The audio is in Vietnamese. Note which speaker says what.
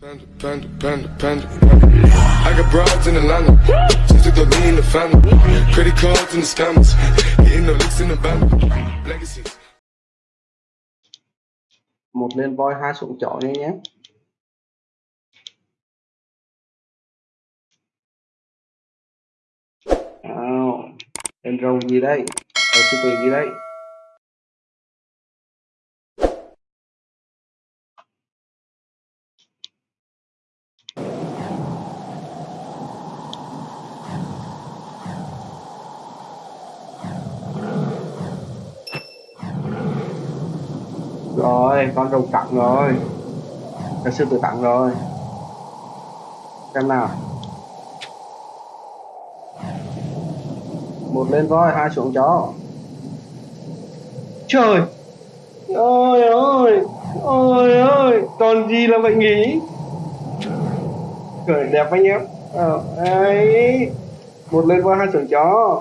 Speaker 1: Panda, panda, panda, panda. I got broads in Atlanta. Just took the lean in the family. Credit cards the scammers. Hitting the licks in the band.
Speaker 2: Một lên voi hai xuống chọn đi nhé nào lên rồng gì đây ở super gì đây rồi con rồng tặng rồi. Con sư tử tặng rồi. Xem nào. Một lên voi hai xuống chó. Trời! Ôi ôi ôi ôi còn gì là vậy nhỉ? Cười đẹp anh em ờ, ấy. Một lên voi hai xuống chó.